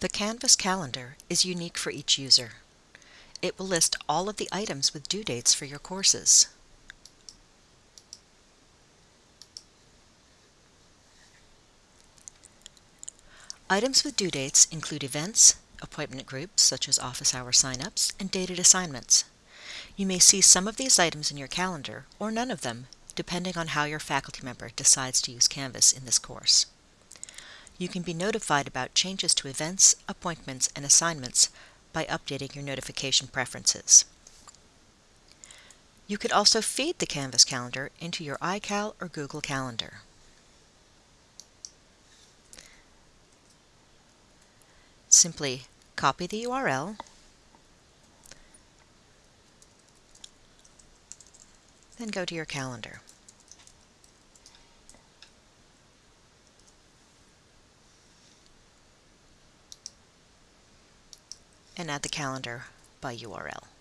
The Canvas calendar is unique for each user. It will list all of the items with due dates for your courses. Items with due dates include events, appointment groups such as office hour signups, and dated assignments. You may see some of these items in your calendar, or none of them, depending on how your faculty member decides to use Canvas in this course. You can be notified about changes to events, appointments, and assignments by updating your notification preferences. You could also feed the Canvas calendar into your iCal or Google Calendar. Simply copy the URL then go to your calendar. And add the calendar by URL.